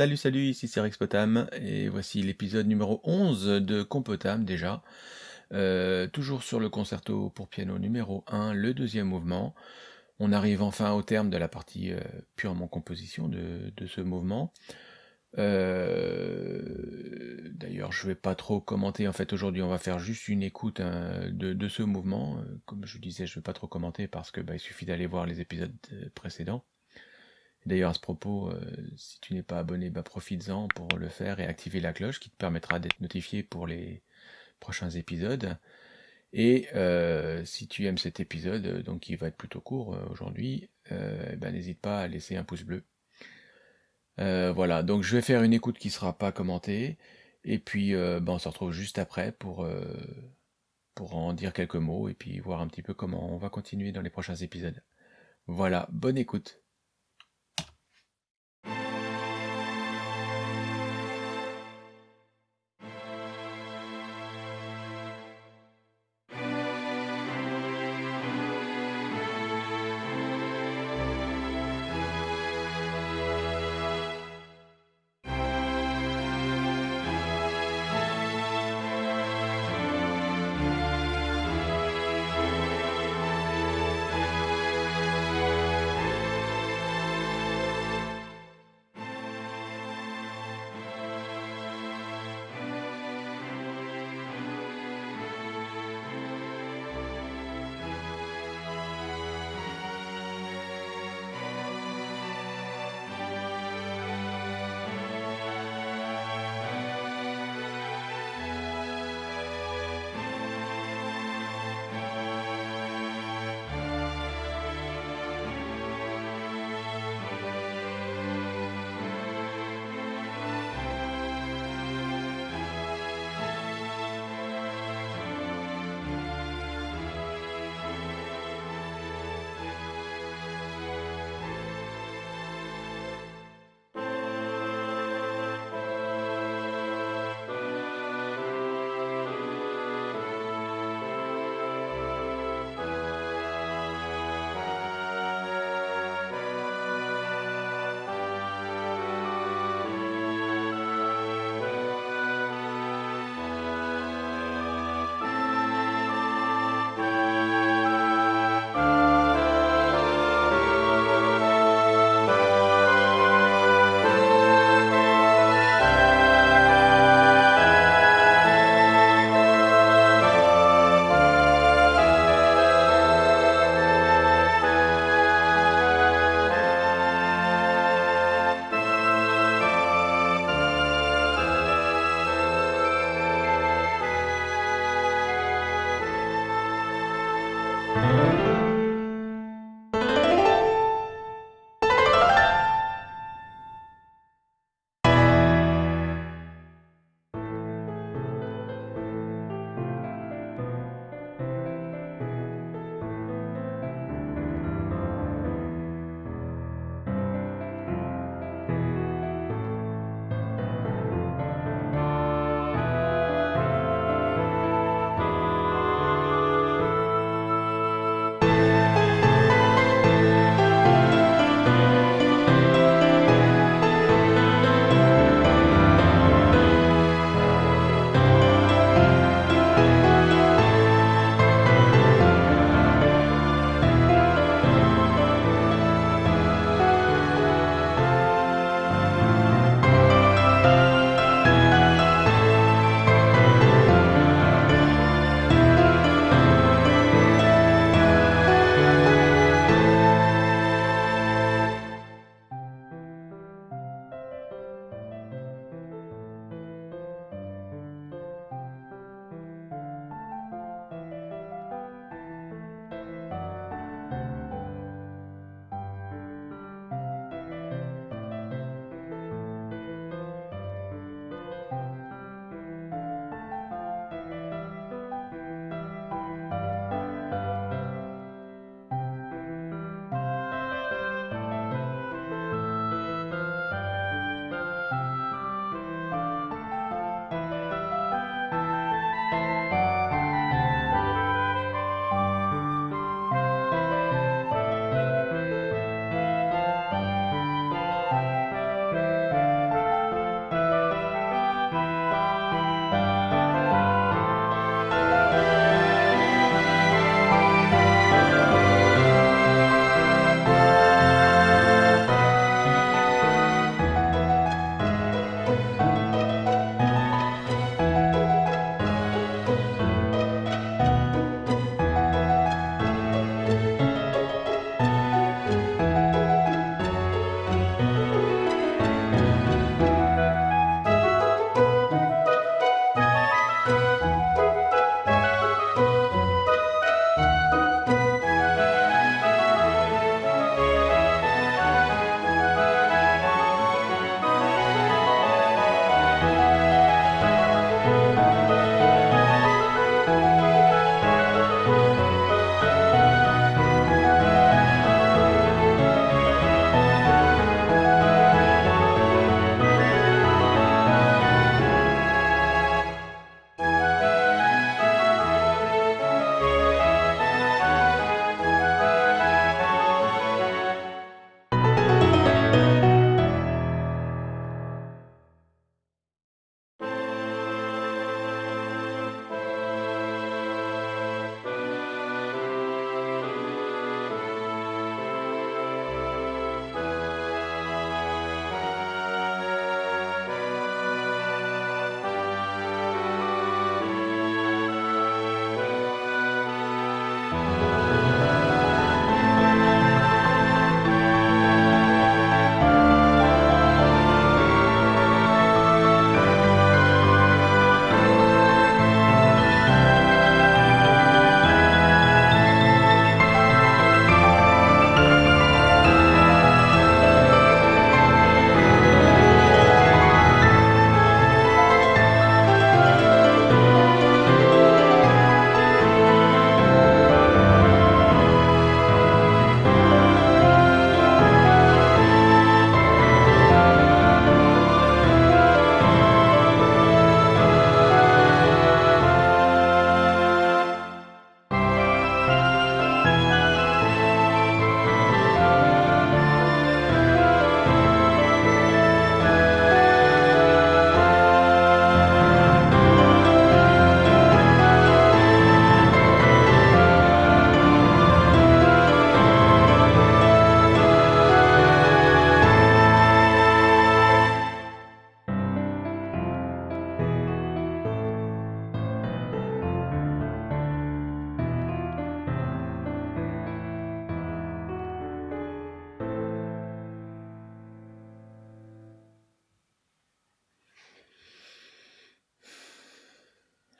Salut, salut, ici c'est Rex Potam et voici l'épisode numéro 11 de Compotam déjà. Euh, toujours sur le concerto pour piano numéro 1, le deuxième mouvement. On arrive enfin au terme de la partie euh, purement composition de, ce mouvement. Euh, d'ailleurs, je vais pas trop commenter. En fait, aujourd'hui, on va faire juste une écoute hein, de, ce mouvement. Comme je disais, je vais pas trop commenter parce que bah, il suffit d'aller voir les épisodes précédents. D'ailleurs, à ce propos, euh, si tu n'es pas abonné, bah, profites-en pour le faire et activer la cloche qui te permettra d'être notifié pour les prochains épisodes. Et euh, si tu aimes cet épisode, euh, donc qui va être plutôt court aujourd'hui, ben, n'hésite pas à laisser un pouce bleu. voilà, donc je vais faire une écoute qui ne sera pas commentée, et puis ben, on se retrouve juste après pour, pour en dire quelques mots, et puis voir un petit peu comment on va continuer dans les prochains épisodes. Voilà, bonne écoute.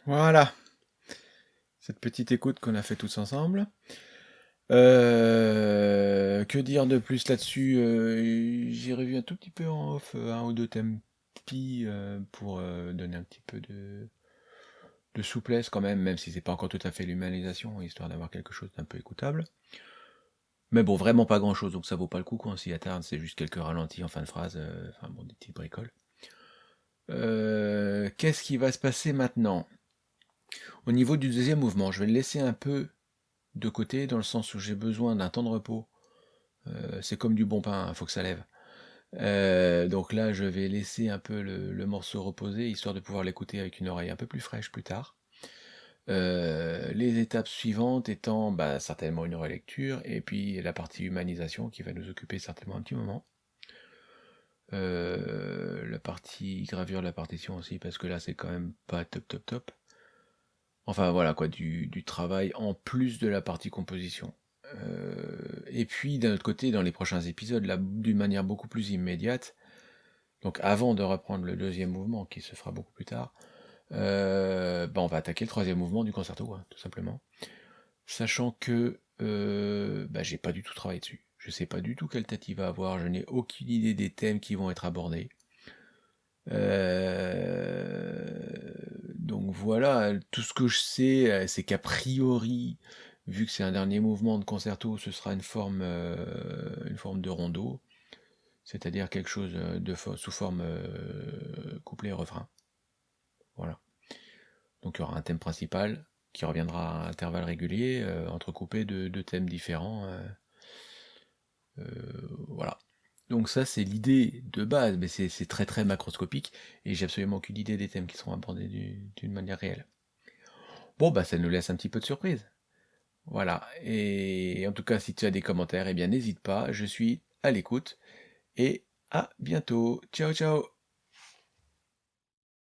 Voilà. Cette petite écoute qu'on a fait tous ensemble. Euh, que dire de plus là-dessus euh, J'ai un tout petit peu en off euh, un ou deux thèmes pour donner un petit peu de, de souplesse quand même, même si c'est pas encore tout à fait l'humanisation, histoire d'avoir quelque chose d'un peu écoutable. Mais bon, vraiment pas grand chose, donc ça vaut pas le coup quand on s'y attarde, c'est juste quelques ralentis en fin de phrase, enfin bon, des petites bricoles. Qu'est-ce qui va se passer maintenant? Au niveau du deuxième mouvement, je vais le laisser un peu de côté, dans le sens où j'ai besoin d'un temps de repos. Euh, c'est comme du bon pain, il faut que ça lève. Euh, donc là, je vais laisser un peu le, morceau reposer, histoire de pouvoir l'écouter avec une oreille un peu plus fraîche plus tard. Euh, les étapes suivantes étant bah, certainement une relecture, et puis la partie humanisation qui va nous occuper certainement un petit moment. la partie gravure de la partition aussi, parce que là c'est quand même pas top top top. Enfin voilà quoi, du, travail en plus de la partie composition. Euh, et puis d'un autre côté, dans les prochains épisodes, d'une manière beaucoup plus immédiate, donc avant de reprendre le deuxième mouvement, qui se fera beaucoup plus tard, euh, bah, on va attaquer le troisième mouvement du concerto, tout simplement. Sachant que euh, bah, j'ai pas du tout travaillé dessus. Je sais pas du tout quelle tête il va avoir, je n'ai aucune idée des thèmes qui vont être abordés. Donc voilà, tout ce que je sais, euh, c'est qu'a priori, vu que c'est un dernier mouvement de concerto, ce sera une forme, euh, une forme de rondo, c'est-à-dire quelque chose euh, de sous forme couplet-refrain. Voilà. Donc il y aura un thème principal qui reviendra à intervalles réguliers, entrecoupé de, de, thèmes différents. voilà. Donc ça, c'est l'idée de base, mais c'est très très macroscopique, et j'ai absolument aucune idée des thèmes qui seront abordés d'une manière réelle. Bon, bah ça nous laisse un petit peu de surprise. Voilà, et en tout cas, si tu as des commentaires, eh bien n'hésite pas, je suis à l'écoute, et à bientôt. Ciao ciao